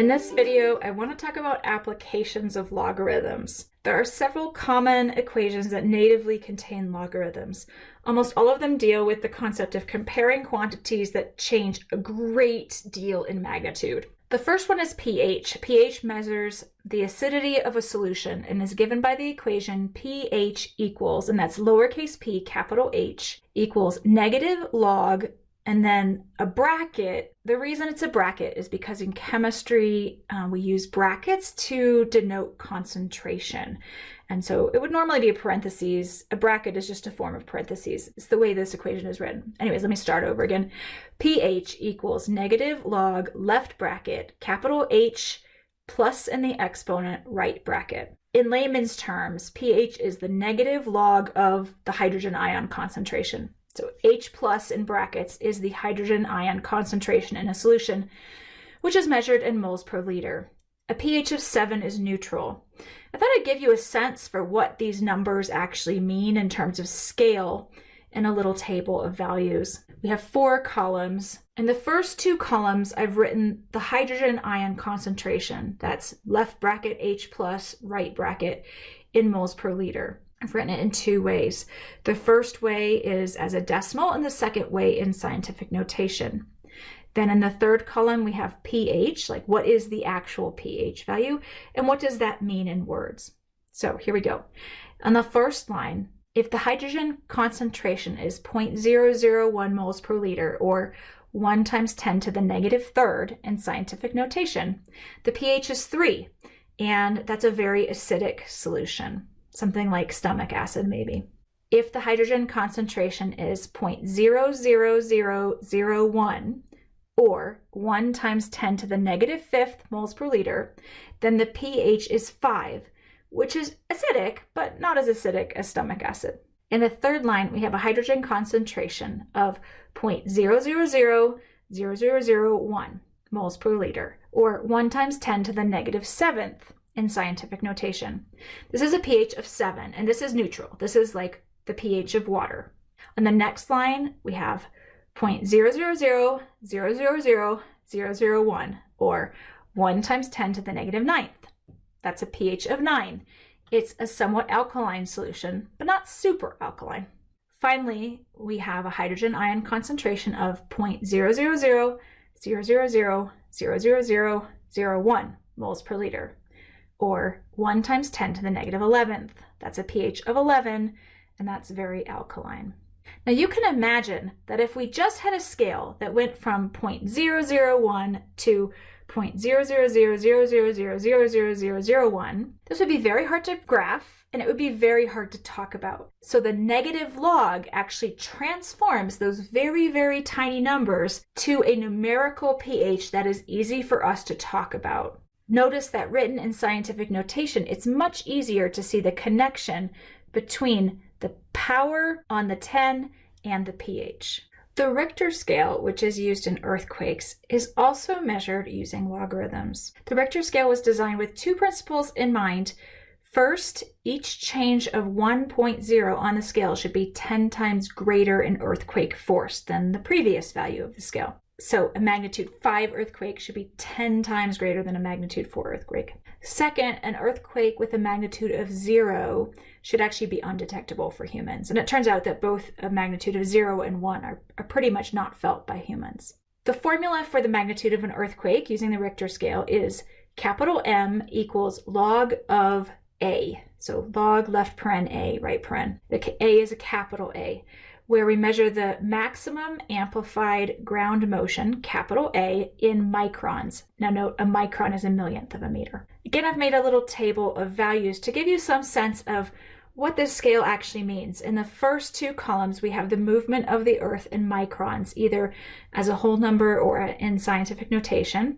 In this video, I want to talk about applications of logarithms. There are several common equations that natively contain logarithms. Almost all of them deal with the concept of comparing quantities that change a great deal in magnitude. The first one is pH. pH measures the acidity of a solution and is given by the equation pH equals, and that's lowercase p, capital H, equals negative log and then a bracket, the reason it's a bracket is because in chemistry, uh, we use brackets to denote concentration. And so it would normally be a parentheses. A bracket is just a form of parentheses. It's the way this equation is written. Anyways, let me start over again. pH equals negative log left bracket, capital H plus in the exponent right bracket. In layman's terms, pH is the negative log of the hydrogen ion concentration. So H plus in brackets is the hydrogen ion concentration in a solution, which is measured in moles per liter. A pH of 7 is neutral. I thought I'd give you a sense for what these numbers actually mean in terms of scale in a little table of values. We have four columns. In the first two columns, I've written the hydrogen ion concentration. That's left bracket H plus, right bracket in moles per liter. I've written it in two ways. The first way is as a decimal and the second way in scientific notation. Then in the third column, we have pH, like what is the actual pH value and what does that mean in words? So here we go. On the first line, if the hydrogen concentration is 0.001 moles per liter or 1 times 10 to the negative third in scientific notation, the pH is 3, and that's a very acidic solution something like stomach acid maybe. If the hydrogen concentration is 0.00001 or 1 times 10 to the negative fifth moles per liter, then the pH is 5, which is acidic, but not as acidic as stomach acid. In the third line, we have a hydrogen concentration of 0.0000001 moles per liter, or 1 times 10 to the negative seventh in scientific notation. This is a pH of 7, and this is neutral. This is like the pH of water. On the next line, we have 0.000000001, or 1 times 10 to the negative ninth. That's a pH of 9. It's a somewhat alkaline solution, but not super alkaline. Finally, we have a hydrogen ion concentration of 0.00000000001 moles per liter or 1 times 10 to the negative 11th. That's a pH of 11, and that's very alkaline. Now you can imagine that if we just had a scale that went from 0.001 to 0.00000000001, this would be very hard to graph and it would be very hard to talk about. So the negative log actually transforms those very, very tiny numbers to a numerical pH that is easy for us to talk about. Notice that written in scientific notation, it's much easier to see the connection between the power on the 10 and the pH. The Richter scale, which is used in earthquakes, is also measured using logarithms. The Richter scale was designed with two principles in mind. First, each change of 1.0 on the scale should be 10 times greater in earthquake force than the previous value of the scale. So a magnitude 5 earthquake should be 10 times greater than a magnitude 4 earthquake. Second, an earthquake with a magnitude of 0 should actually be undetectable for humans. And it turns out that both a magnitude of 0 and 1 are, are pretty much not felt by humans. The formula for the magnitude of an earthquake using the Richter scale is capital M equals log of A. So log left paren A, right paren. The A is a capital A where we measure the maximum amplified ground motion, capital A, in microns. Now note, a micron is a millionth of a meter. Again, I've made a little table of values to give you some sense of what this scale actually means. In the first two columns, we have the movement of the Earth in microns, either as a whole number or in scientific notation.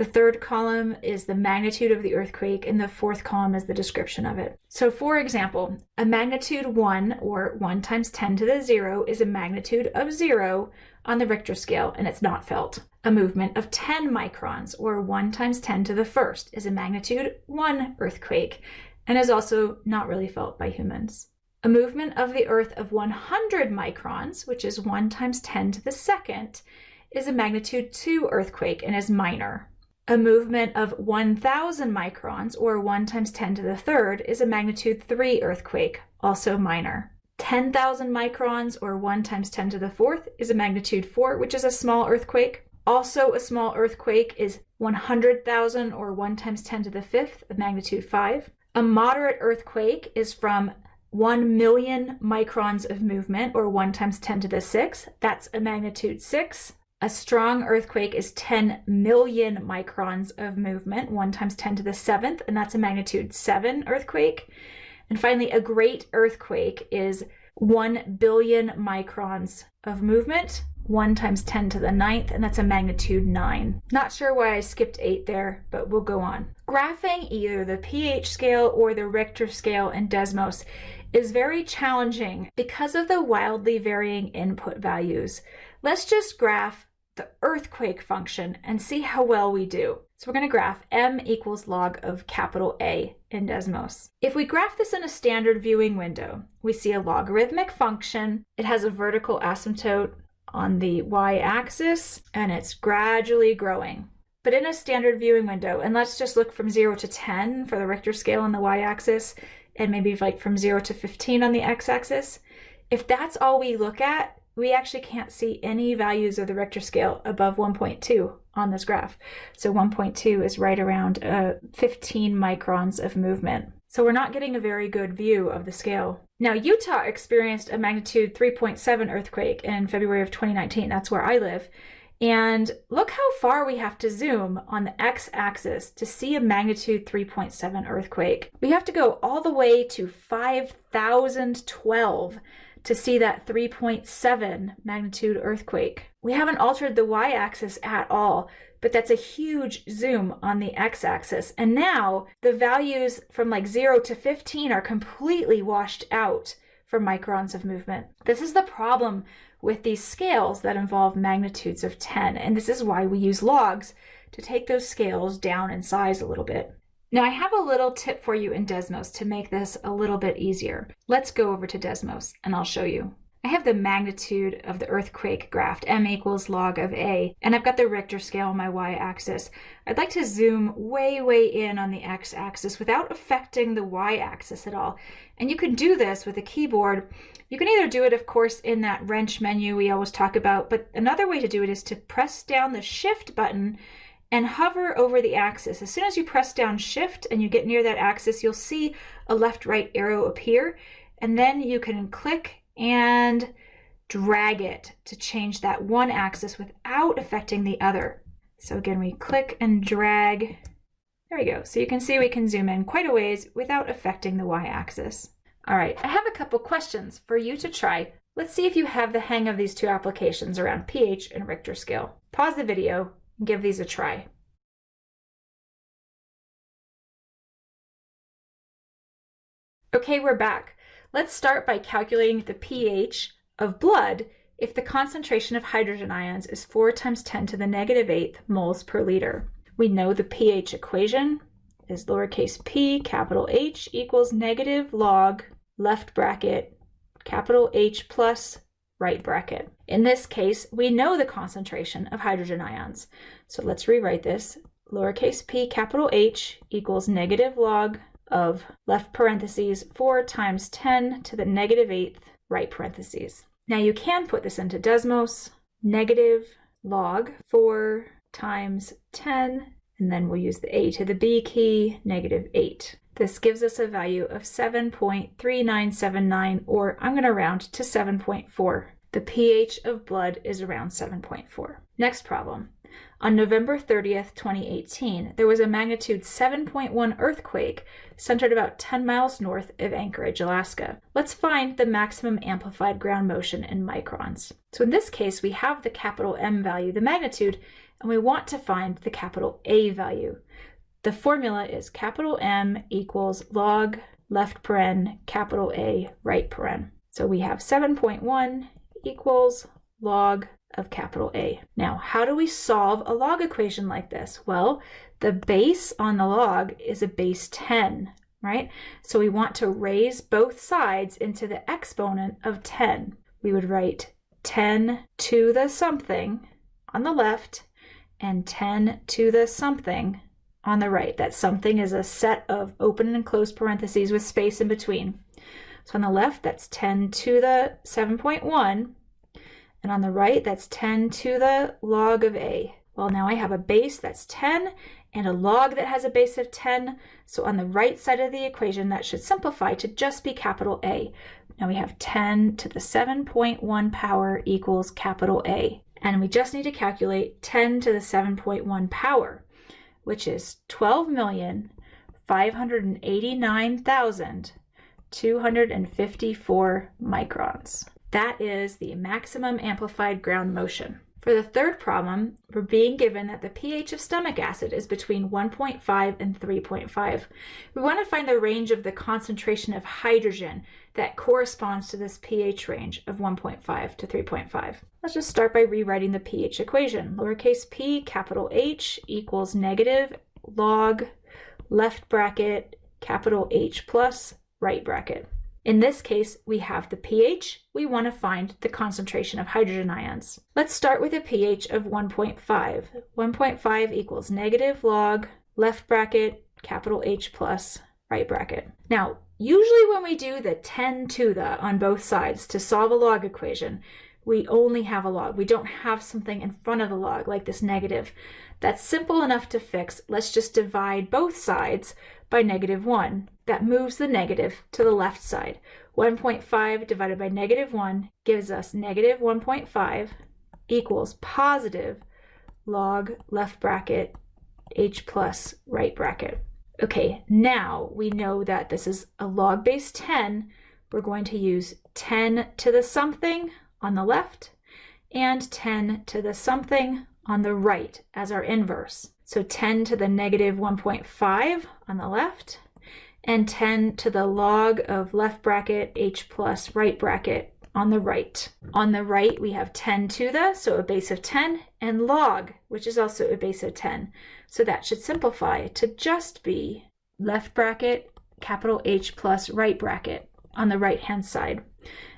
The third column is the magnitude of the earthquake, and the fourth column is the description of it. So for example, a magnitude 1, or 1 times 10 to the 0, is a magnitude of 0 on the Richter scale, and it's not felt. A movement of 10 microns, or 1 times 10 to the first, is a magnitude 1 earthquake, and is also not really felt by humans. A movement of the Earth of 100 microns, which is 1 times 10 to the second, is a magnitude 2 earthquake and is minor. A movement of 1,000 microns, or 1 times 10 to the third, is a magnitude 3 earthquake, also minor. 10,000 microns, or 1 times 10 to the fourth, is a magnitude 4, which is a small earthquake. Also, a small earthquake is 100,000, or 1 times 10 to the fifth, a magnitude 5. A moderate earthquake is from 1 million microns of movement, or 1 times 10 to the sixth. That's a magnitude 6. A strong earthquake is 10 million microns of movement, 1 times 10 to the seventh, and that's a magnitude 7 earthquake. And finally, a great earthquake is 1 billion microns of movement, 1 times 10 to the ninth, and that's a magnitude 9. Not sure why I skipped 8 there, but we'll go on. Graphing either the pH scale or the Richter scale in Desmos is very challenging because of the wildly varying input values. Let's just graph the earthquake function and see how well we do. So we're going to graph m equals log of capital A in Desmos. If we graph this in a standard viewing window, we see a logarithmic function. It has a vertical asymptote on the y-axis and it's gradually growing. But in a standard viewing window, and let's just look from 0 to 10 for the Richter scale on the y-axis, and maybe like from 0 to 15 on the x-axis, if that's all we look at, we actually can't see any values of the Richter scale above 1.2 on this graph. So 1.2 is right around uh, 15 microns of movement. So we're not getting a very good view of the scale. Now, Utah experienced a magnitude 3.7 earthquake in February of 2019. That's where I live. And look how far we have to zoom on the x-axis to see a magnitude 3.7 earthquake. We have to go all the way to 5012 to see that 3.7 magnitude earthquake. We haven't altered the y-axis at all, but that's a huge zoom on the x-axis. And now the values from like 0 to 15 are completely washed out for microns of movement. This is the problem with these scales that involve magnitudes of 10, and this is why we use logs to take those scales down in size a little bit. Now I have a little tip for you in Desmos to make this a little bit easier. Let's go over to Desmos and I'll show you. I have the magnitude of the earthquake graphed, m equals log of a, and I've got the Richter scale on my y-axis. I'd like to zoom way, way in on the x-axis without affecting the y-axis at all. And you can do this with a keyboard. You can either do it, of course, in that wrench menu we always talk about, but another way to do it is to press down the shift button and hover over the axis. As soon as you press down shift and you get near that axis, you'll see a left right arrow appear and then you can click and drag it to change that one axis without affecting the other. So again, we click and drag. There we go. So you can see we can zoom in quite a ways without affecting the y-axis. All right, I have a couple questions for you to try. Let's see if you have the hang of these two applications around pH and Richter scale. Pause the video give these a try. Okay, we're back. Let's start by calculating the pH of blood if the concentration of hydrogen ions is 4 times 10 to the negative 8th moles per liter. We know the pH equation is lowercase p capital H equals negative log left bracket capital H plus right bracket. In this case, we know the concentration of hydrogen ions. So let's rewrite this. Lowercase p capital H equals negative log of left parentheses 4 times 10 to the negative negative eighth right parentheses. Now you can put this into Desmos, negative log 4 times 10, and then we'll use the a to the b key, negative 8. This gives us a value of 7.3979, or I'm going to round to 7.4. The pH of blood is around 7.4. Next problem. On November 30th, 2018, there was a magnitude 7.1 earthquake centered about 10 miles north of Anchorage, Alaska. Let's find the maximum amplified ground motion in microns. So in this case, we have the capital M value, the magnitude, and we want to find the capital A value. The formula is capital M equals log left paren capital A right paren. So we have 7.1 equals log of capital A. Now, how do we solve a log equation like this? Well, the base on the log is a base 10, right? So we want to raise both sides into the exponent of 10. We would write 10 to the something on the left and 10 to the something on the right. That something is a set of open and closed parentheses with space in between. So on the left, that's 10 to the 7.1. And on the right, that's 10 to the log of a. Well, now I have a base that's 10 and a log that has a base of 10. So on the right side of the equation, that should simplify to just be capital A. Now we have 10 to the 7.1 power equals capital A. And we just need to calculate 10 to the 7.1 power, which is 12,589,254 microns. That is the maximum amplified ground motion. For the third problem, we're being given that the pH of stomach acid is between 1.5 and 3.5. We want to find the range of the concentration of hydrogen that corresponds to this pH range of 1.5 to 3.5. Let's just start by rewriting the pH equation. Lowercase p, capital H equals negative log left bracket capital H plus right bracket. In this case, we have the pH. We want to find the concentration of hydrogen ions. Let's start with a pH of 1.5. 1.5 equals negative log, left bracket, capital H plus, right bracket. Now, usually when we do the 10 to the on both sides to solve a log equation, we only have a log. We don't have something in front of the log like this negative. That's simple enough to fix. Let's just divide both sides by negative 1. That moves the negative to the left side. 1.5 divided by negative 1 gives us negative 1.5 equals positive log left bracket h plus right bracket. Okay, now we know that this is a log base 10. We're going to use 10 to the something on the left and 10 to the something on the right as our inverse. So 10 to the negative 1.5 on the left and 10 to the log of left bracket h plus right bracket on the right. On the right, we have 10 to the, so a base of 10, and log, which is also a base of 10. So that should simplify to just be left bracket, capital H plus right bracket on the right-hand side.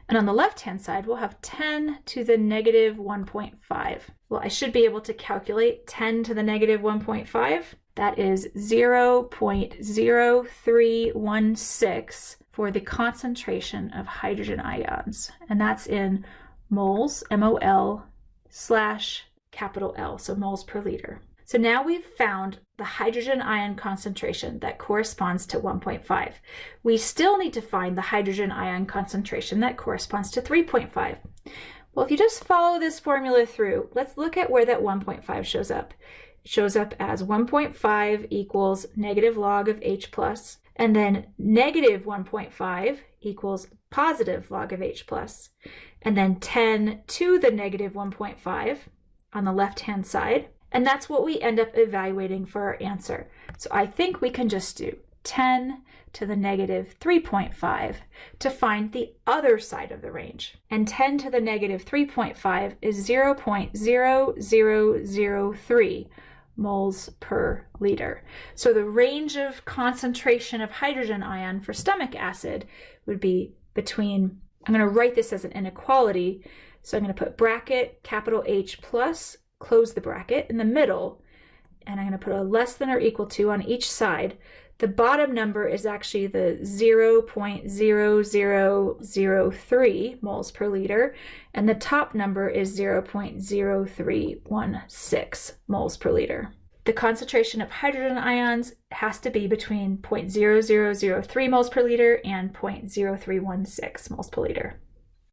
And on the left-hand side, we'll have 10 to the negative 1.5. Well, I should be able to calculate 10 to the negative 1.5. That is 0.0316 for the concentration of hydrogen ions. And that's in moles, M-O-L, slash capital L, so moles per liter. So now we've found the hydrogen ion concentration that corresponds to 1.5. We still need to find the hydrogen ion concentration that corresponds to 3.5. Well, if you just follow this formula through, let's look at where that 1.5 shows up. It shows up as 1.5 equals negative log of H plus, and then negative 1.5 equals positive log of H plus, and then 10 to the negative 1.5 on the left-hand side, and that's what we end up evaluating for our answer. So I think we can just do 10 to the negative 3.5 to find the other side of the range. And 10 to the negative 3.5 is 0.0003 moles per liter. So the range of concentration of hydrogen ion for stomach acid would be between, I'm going to write this as an inequality, so I'm going to put bracket capital H plus close the bracket in the middle, and I'm going to put a less than or equal to on each side. The bottom number is actually the 0.0003 moles per liter, and the top number is 0.0316 moles per liter. The concentration of hydrogen ions has to be between 0.0003 moles per liter and 0.0316 moles per liter.